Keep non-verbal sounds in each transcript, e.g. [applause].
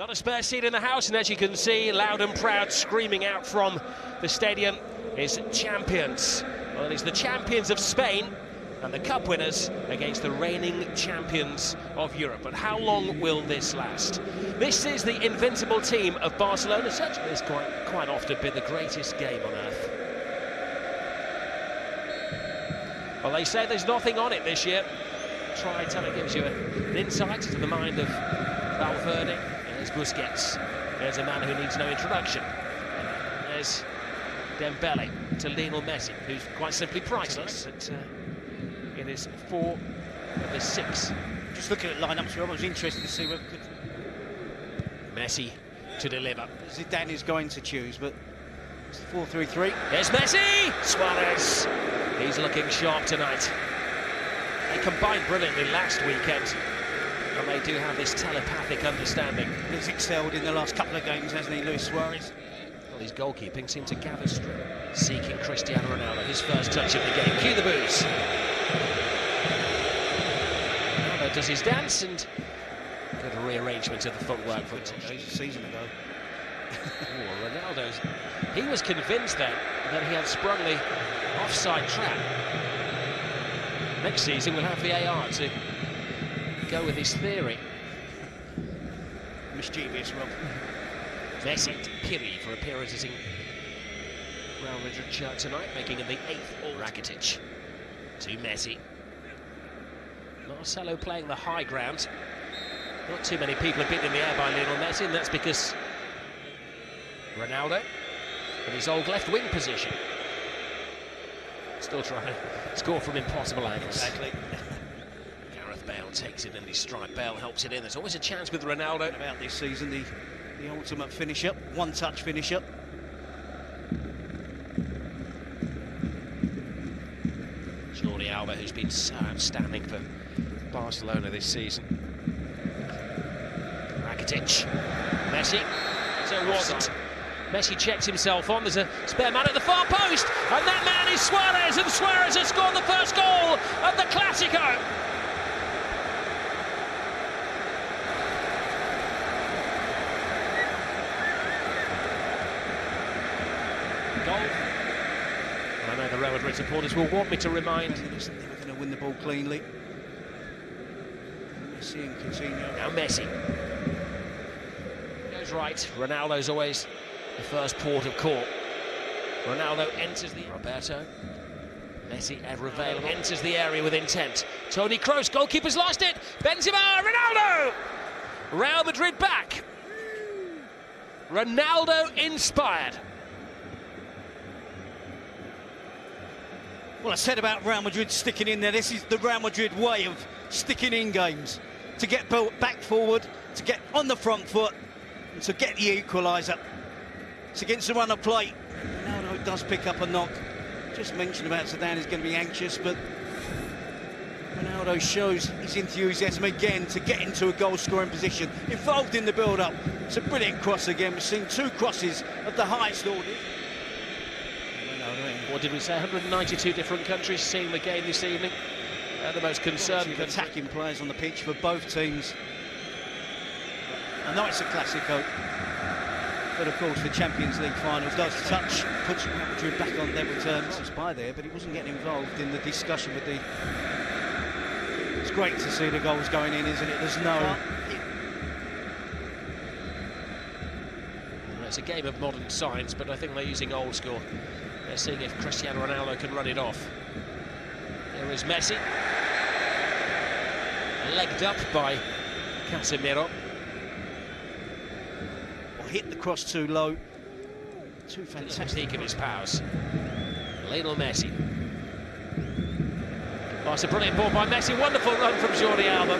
Not a spare seat in the house, and as you can see, loud and proud, screaming out from the stadium is champions. Well, it's the champions of Spain and the cup winners against the reigning champions of Europe. But how long will this last? This is the invincible team of Barcelona. Such has quite, quite often been the greatest game on earth. Well, they say there's nothing on it this year. Try telling it gives you an insight into the mind of Valverde. There's Busquets. There's a man who needs no introduction. There's Dembele to Lionel Messi, who's quite simply priceless. But, uh, it is four of the six. Just looking at lineups, I was interested to see what could... Messi to deliver. Zidane is going to choose, but it's 4-3-3. There's Messi! Suarez. He's looking sharp tonight. They combined brilliantly last weekend. And they do have this telepathic understanding. He's excelled in the last couple of games, hasn't he, Luis Suarez? Well, his goalkeeping seemed to gather strength. Seeking Cristiano Ronaldo, his first touch of the game. Cue the booze. Ronaldo does his dance and good rearrangement of the footwork for it. A season ago. oh, Ronaldo's. He was convinced then that he had sprung the offside trap. Next season we'll have VAR to go with his theory. Mischievous, Rob. Messi Piri for appearances in Real Madrid shirt tonight, making him the eighth all Rakitic to Messi. Marcelo playing the high ground. Not too many people have been in the air by Lionel Messi, and that's because Ronaldo in his old left wing position. Still trying to [laughs] score from impossible angles. Exactly. [laughs] Gareth Bale takes it in his stride. Bale helps it in. There's always a chance with Ronaldo. About this season, the, the ultimate finisher, one-touch finisher. Jordi Alba, who's been so outstanding for Barcelona this season. Rakitic. Messi. So it wasn't. Messi checks himself on. There's a spare man at the far post. And that man is Suarez. And Suarez has scored the first goal of the Clasico. I know the Real Madrid supporters will want me to remind. They were going to win the ball cleanly. Messi and Coutinho. Now Messi. Goes right. Ronaldo's always the first port of call. Ronaldo enters the... Roberto. Messi ever available. Enters the area with intent. Toni Kroos, goalkeeper's lost it. Benzema, Ronaldo! Real Madrid back. Ronaldo inspired. Well, I said about Real Madrid sticking in there. This is the Real Madrid way of sticking in games. To get back forward, to get on the front foot, and to get the equaliser. It's against the run of play. Ronaldo does pick up a knock. Just mentioned about Zidane is going to be anxious, but Ronaldo shows his enthusiasm again to get into a goal-scoring position, involved in the build-up. It's a brilliant cross again. We've seen two crosses of the highest order. What did we say? 192 different countries seeing the game this evening. Uh, the most concerned attacking players on the pitch for both teams. I know it's a Clasico, but of course the Champions League final does touch, puts Madrid back on level terms. It's by there, but he wasn't getting involved in the discussion with the. It's great to see the goals going in, isn't it? There's no. It's a game of modern science, but I think they're using old school. They're seeing if Cristiano Ronaldo can run it off. Here is Messi. Legged up by Casemiro. Well, hit the cross too low. Too fantastic. Of his powers. Lionel Messi. Oh, it's a brilliant ball by Messi. Wonderful run from Jordi Alba.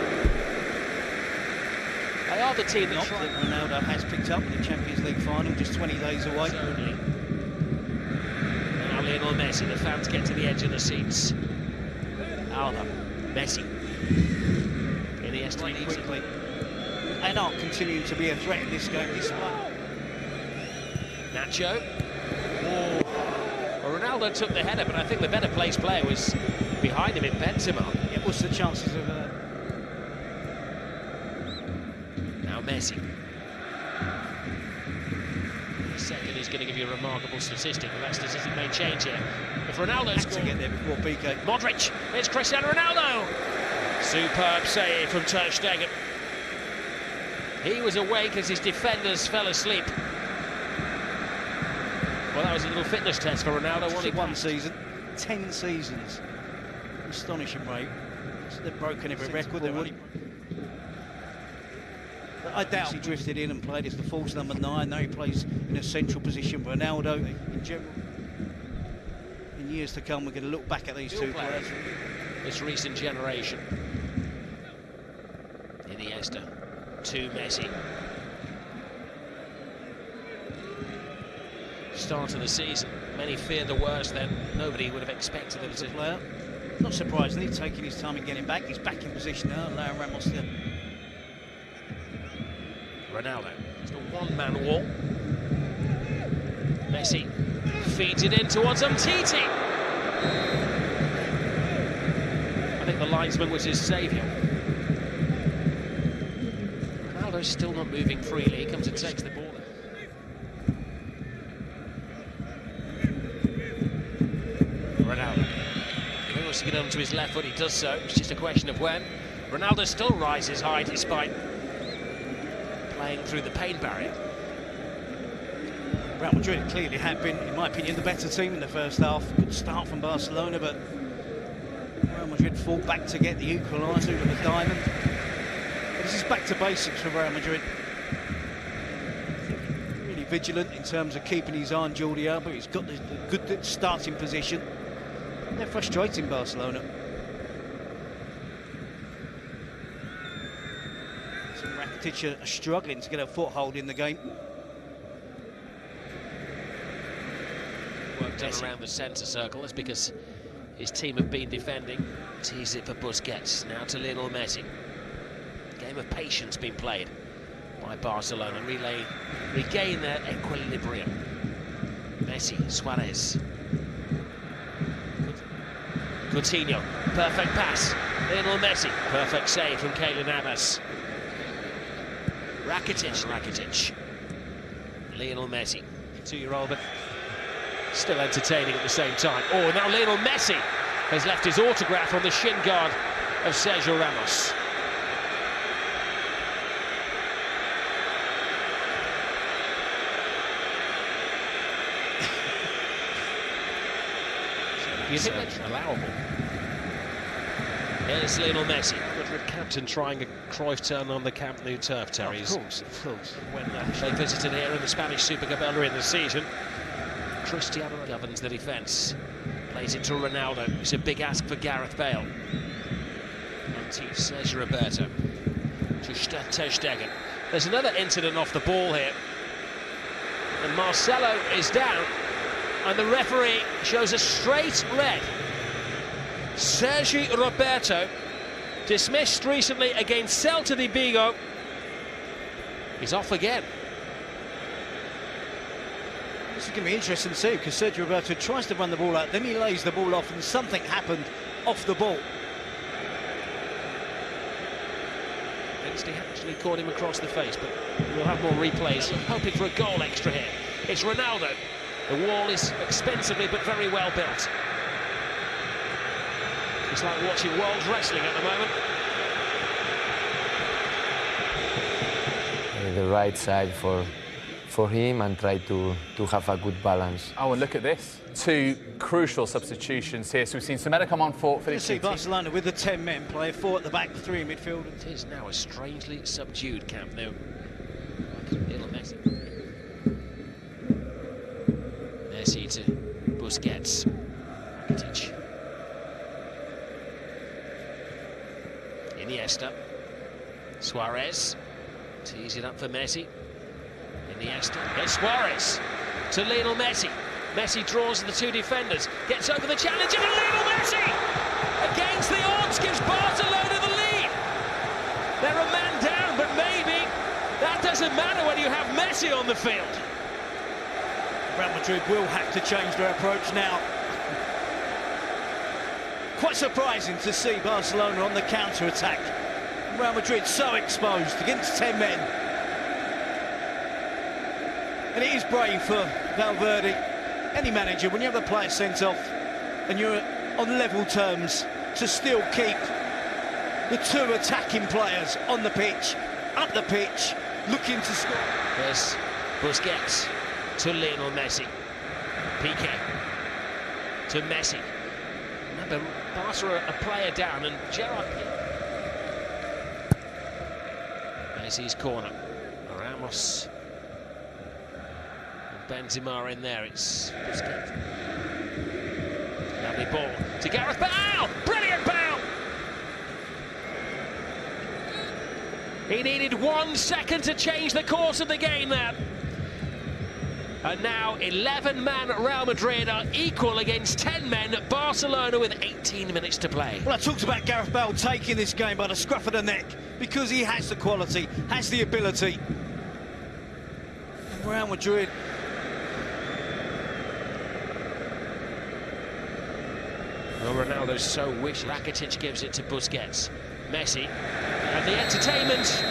They are the team that, that Ronaldo has picked up in the Champions League final, just 20 days away. Lionel Messi, the fans get to the edge of the seats. Oh, Alba, Messi. Iniesta right quickly. And are continuing to be a threat in this game despite. Nacho. Oh. Well, Ronaldo took the header, but I think the better placed player was behind him in Benzema. Yeah, what's the chances of... Uh... Now Messi. Second is going to give you a remarkable statistic, but that statistic may change here. If Ronaldo Had to get there before Piqué. Modric, it's Cristiano Ronaldo. Superb save from Ter Stegen. He was awake as his defenders fell asleep. Well, that was a little fitness test for Ronaldo. Only Only one season, ten seasons. Astonishing rate. They've broken every record. They've only... I doubt he drifted in and played as the false number nine. Now he plays in a central position. Ronaldo, in general. In years to come, we're going to look back at these two players. This recent generation. Iniesta to Messi. Start of the season, many feared the worst. Then nobody would have expected a to. player, not surprisingly, taking his time in getting back. He's back in position now, allowing Ramos to Ronaldo. It's the one-man wall. Messi feeds it in towards Umtiti. I think the linesman was his saviour. Ronaldo's still not moving freely. He comes and takes the ball. Ronaldo. He wants to get onto his left foot, he does so. It's just a question of when. Ronaldo still rises high despite playing through the pain barrier. Real Madrid clearly had been, in my opinion, the better team in the first half. Good start from Barcelona, but Real Madrid fought back to get the equaliser with the diamond. But this is back to basics for Real Madrid. Really vigilant in terms of keeping his eye on Jordi Alba. He's got the, the good starting position. They're frustrating Barcelona. So Rakitic are struggling to get a foothold in the game. Work done around the centre circle. That's because his team have been defending. Tease it for Busquets. Now to Lionel Messi. Game of patience being played by Barcelona. Relay, regain their equilibrium. Messi, Suarez. Coutinho, perfect pass. Lionel Messi, perfect save from Keylor Navas. Rakitic, Rakitic. Lionel Messi, two-year-old, but still entertaining at the same time. Oh, now Lionel Messi has left his autograph on the shin guard of Sergio Ramos. you think that's allowable? Here's Lionel Messi. Captain trying a Cruyff turn on the Camp Nou turf, Terry. Of course, of course. When uh, they visited here in the Spanish Super Cup earlier in the season, Cristiano governs the defence. Plays it to Ronaldo. It's a big ask for Gareth Bale. Sergio Roberto. Ter Stegen. There's another incident off the ball here. And Marcelo is down. And the referee shows a straight red. Sergi Roberto, dismissed recently against Celta de Vigo, is off again. This is going to be interesting to see because Sergio Roberto tries to run the ball out, then he lays the ball off, and something happened off the ball. He actually caught him across the face, but we'll have more replays. Hoping for a goal extra here. It's Ronaldo. The wall is expensively but very well built. It's like watching world wrestling at the moment. the right side for for him and try to, to have a good balance. Oh, and look at this. Two crucial substitutions here. So we've seen Semedo come on for, for You the see two teams. Barcelona with the 10 men play, four at the back, three in midfield. It is now a strangely subdued Camp Nou. Lionel Messi. Messi to Busquets. Rakitic. Iniesta. Suarez. Tees it up for Messi. Iniesta. Here's Suarez to Lionel Messi. Messi draws the two defenders, gets over the challenge, and Lionel Messi against the odds gives Barcelona the lead. They're a man down, but maybe that doesn't matter when you have Messi on the field. Real Madrid will have to change their approach now. Quite surprising to see Barcelona on the counter-attack. Real Madrid so exposed against 10 men. And it is brave for Valverde, any manager, when you have the player sent off and you're on level terms to still keep the two attacking players on the pitch, up the pitch, looking to score. There's Busquets to Lionel Messi. Piqué to Messi. Remember, Barca a player down and Gerard. Messi's corner. Ramos. And Benzema in there. It's Busquets. Lovely ball to Gareth Bale. Brilliant Bale. He needed one second to change the course of the game there. And now 11-man Real Madrid are equal against 10 men Barcelona with 18 minutes to play. Well, I talked about Gareth Bale taking this game by the scruff of the neck because he has the quality, has the ability. And Real Madrid Well, Ronaldo so wish Rakitic gives it to Busquets. Messi. And the entertainment